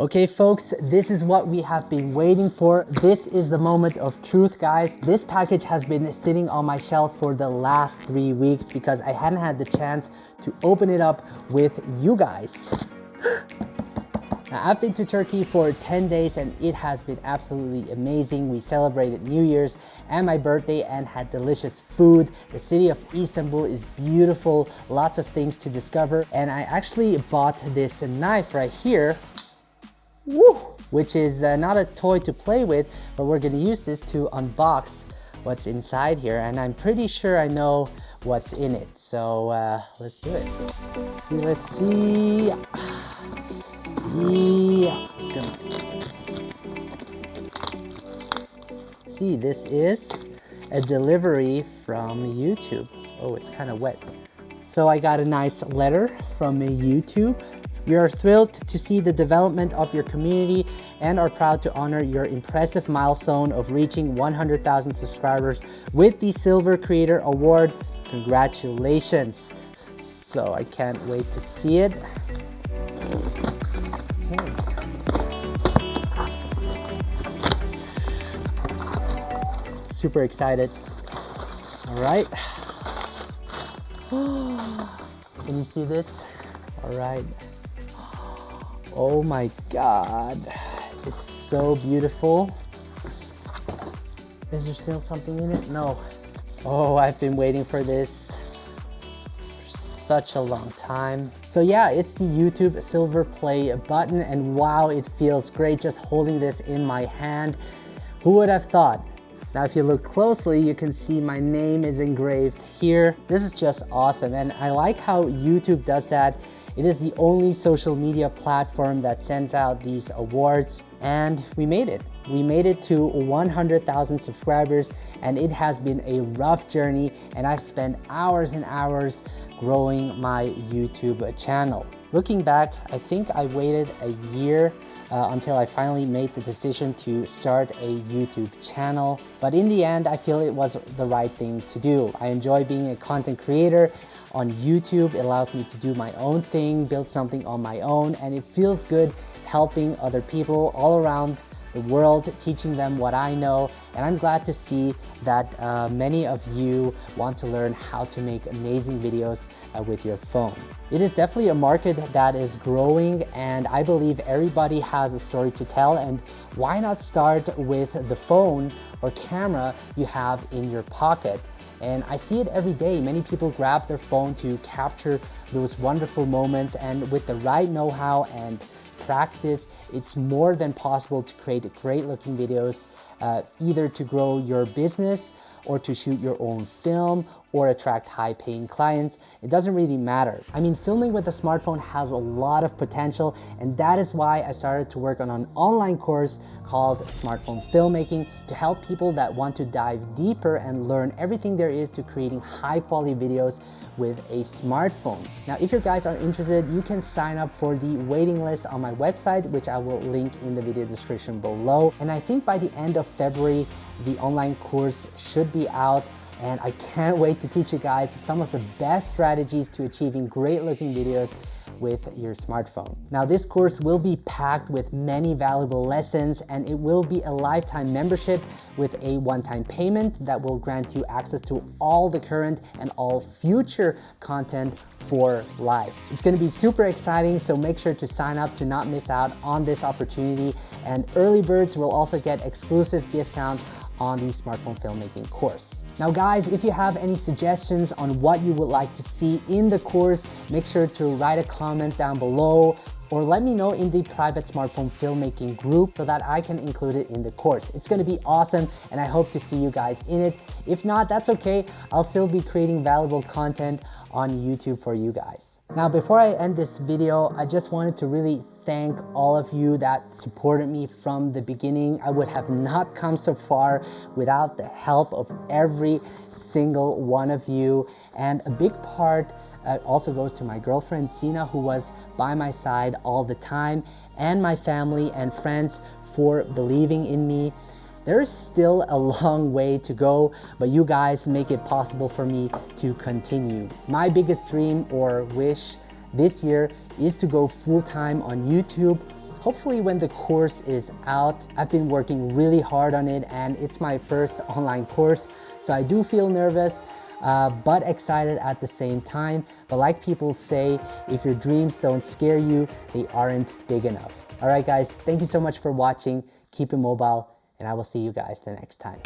Okay folks, this is what we have been waiting for. This is the moment of truth guys. This package has been sitting on my shelf for the last three weeks because I hadn't had the chance to open it up with you guys. Now, I've been to Turkey for 10 days and it has been absolutely amazing. We celebrated New Year's and my birthday and had delicious food. The city of Istanbul is beautiful, lots of things to discover. And I actually bought this knife right here Woo! which is uh, not a toy to play with, but we're gonna use this to unbox what's inside here. And I'm pretty sure I know what's in it. So uh, let's do it. See, let's see. Yeah. let's See, this is a delivery from YouTube. Oh, it's kind of wet. So I got a nice letter from YouTube we are thrilled to see the development of your community and are proud to honor your impressive milestone of reaching 100,000 subscribers with the Silver Creator Award. Congratulations. So I can't wait to see it. Super excited. All right. Can you see this? All right. Oh my God, it's so beautiful. Is there still something in it? No. Oh, I've been waiting for this for such a long time. So yeah, it's the YouTube Silver Play button and wow, it feels great just holding this in my hand. Who would have thought? Now, if you look closely, you can see my name is engraved here. This is just awesome. And I like how YouTube does that it is the only social media platform that sends out these awards and we made it. We made it to 100,000 subscribers and it has been a rough journey and I've spent hours and hours growing my YouTube channel. Looking back, I think I waited a year uh, until I finally made the decision to start a YouTube channel. But in the end, I feel it was the right thing to do. I enjoy being a content creator on YouTube. It allows me to do my own thing, build something on my own, and it feels good helping other people all around the world, teaching them what I know. And I'm glad to see that uh, many of you want to learn how to make amazing videos uh, with your phone. It is definitely a market that is growing and I believe everybody has a story to tell and why not start with the phone or camera you have in your pocket. And I see it every day. Many people grab their phone to capture those wonderful moments and with the right know-how and practice, it's more than possible to create great looking videos, uh, either to grow your business or to shoot your own film or attract high paying clients. It doesn't really matter. I mean, filming with a smartphone has a lot of potential and that is why I started to work on an online course called Smartphone Filmmaking to help people that want to dive deeper and learn everything there is to creating high quality videos with a smartphone. Now, if you guys are interested, you can sign up for the waiting list on my website, which I will link in the video description below. And I think by the end of February, the online course should be out and I can't wait to teach you guys some of the best strategies to achieving great looking videos with your smartphone. Now this course will be packed with many valuable lessons and it will be a lifetime membership with a one-time payment that will grant you access to all the current and all future content for life. It's gonna be super exciting, so make sure to sign up to not miss out on this opportunity. And early birds will also get exclusive discount on the smartphone filmmaking course. Now guys, if you have any suggestions on what you would like to see in the course, make sure to write a comment down below or let me know in the private smartphone filmmaking group so that I can include it in the course. It's gonna be awesome and I hope to see you guys in it. If not, that's okay. I'll still be creating valuable content on YouTube for you guys. Now, before I end this video, I just wanted to really thank all of you that supported me from the beginning. I would have not come so far without the help of every single one of you. And a big part uh, also goes to my girlfriend, Sina, who was by my side all the time, and my family and friends for believing in me. There is still a long way to go, but you guys make it possible for me to continue. My biggest dream or wish this year is to go full-time on YouTube hopefully when the course is out. I've been working really hard on it and it's my first online course, so I do feel nervous. Uh, but excited at the same time. But like people say, if your dreams don't scare you, they aren't big enough. All right, guys, thank you so much for watching. Keep it mobile, and I will see you guys the next time.